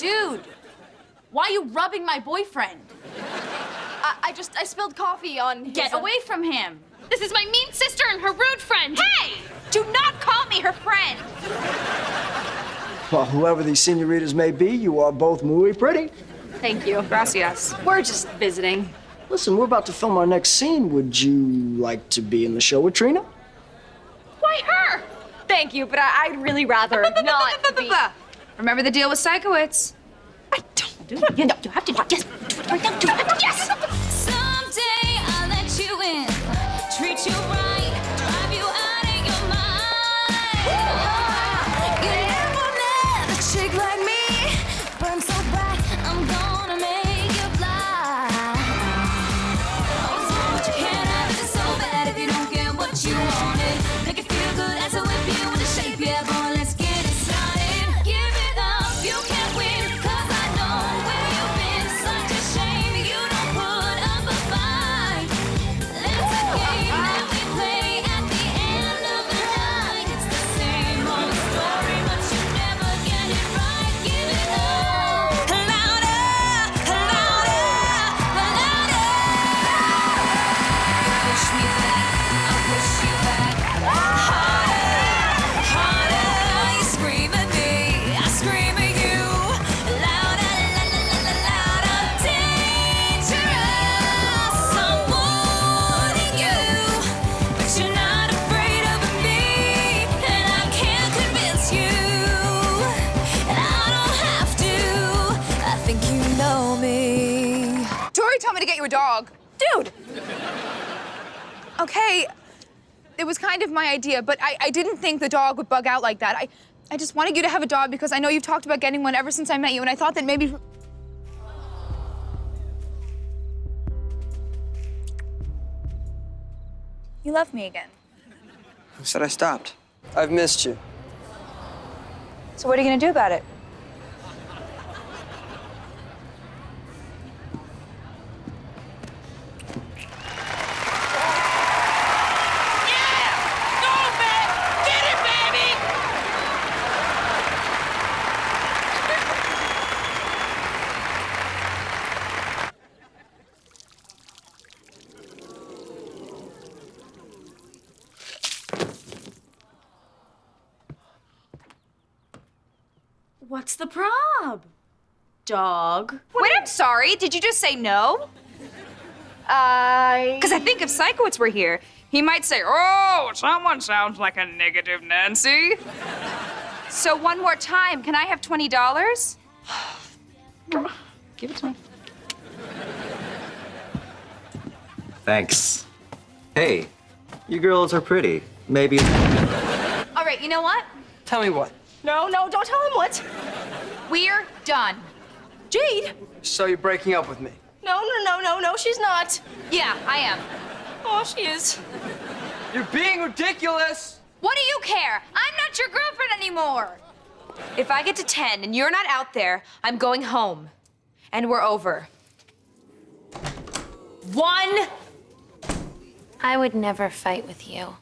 Dude, why are you rubbing my boyfriend? I, I just, I spilled coffee on his, Get uh, away from him. This is my mean sister and her rude friend. Hey! Do not call me her friend. Well, whoever these senoritas may be, you are both muy pretty. Thank you. Gracias. We're just visiting. Listen, we're about to film our next scene. Would you like to be in the show with Trina? Why her? Thank you, but I, I'd really rather not be. Remember the deal with Sikowitz? I don't do. You know, you have to. Yes. Right now, do it. Yes. Think you know me. Tori told me to get you a dog. Dude, Okay, it was kind of my idea, but I, I didn't think the dog would bug out like that. I, I just wanted you to have a dog because I know you've talked about getting one ever since I met you, and I thought that maybe. You love me again. Who said I stopped? I've missed you. So what are you gonna do about it? What's the prob? Dog. Wait, I'm sorry. Did you just say no? I. Because I think if Sikowitz were here, he might say, "Oh, someone sounds like a negative Nancy." so one more time, can I have twenty dollars? Give it to me. Thanks. Hey, you girls are pretty. Maybe. All right, you know what? Tell me what. No, no, don't tell him what. We're done. Jade. So you're breaking up with me? No, no, no, no, no, she's not. Yeah, I am. Oh, she is. You're being ridiculous. What do you care? I'm not your girlfriend anymore. If I get to 10 and you're not out there, I'm going home. And we're over. One. I would never fight with you.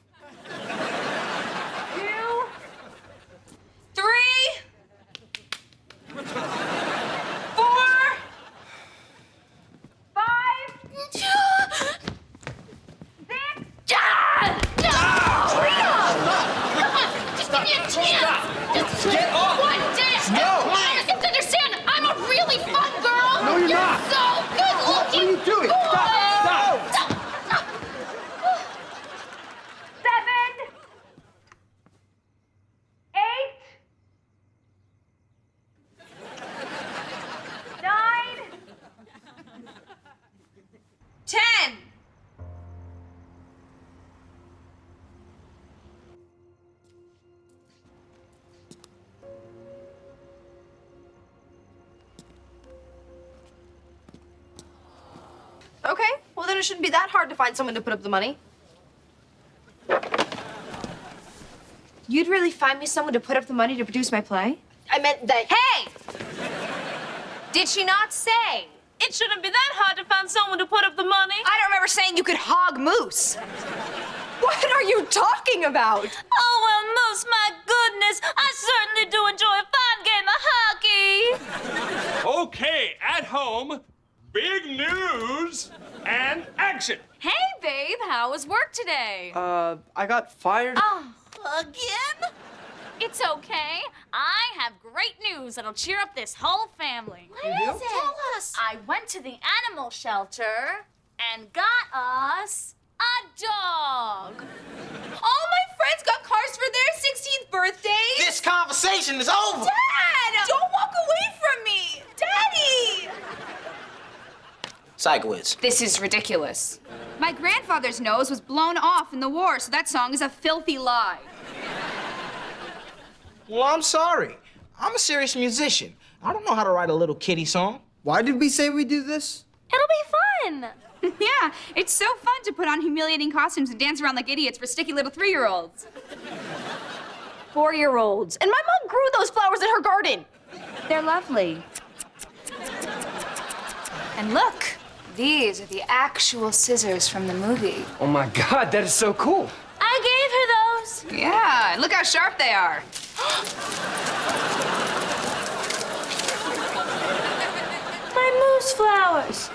Okay, well then it shouldn't be that hard to find someone to put up the money. You'd really find me someone to put up the money to produce my play? I meant that. Hey! Did she not say? It shouldn't be that hard to find someone to put up the money. I don't remember saying you could hog moose. What are you talking about? Oh, well, Moose, my goodness. I certainly do enjoy a fine game of hockey. Okay, at home, big news and action. Hey, babe, how was work today? Uh, I got fired. Oh, again? It's okay. I have great news that'll cheer up this whole family. What You do? it? Tell us. I went to the animal shelter and got us a dog. All my friends got cars for their 16th birthdays. This conversation is over. Dad! Don't walk away from me! Daddy! Sikowitz. This is ridiculous. My grandfather's nose was blown off in the war, so that song is a filthy lie. Well, I'm sorry. I'm a serious musician. I don't know how to write a little kitty song. Why did we say we do this? It'll be fun. yeah, it's so fun to put on humiliating costumes and dance around like idiots for sticky little three year olds. Four-year-olds. And my mom grew those flowers in her garden. They're lovely. And look, these are the actual scissors from the movie. Oh my god, that is so cool. I gave her those. Yeah, and look how sharp they are. My moose flowers.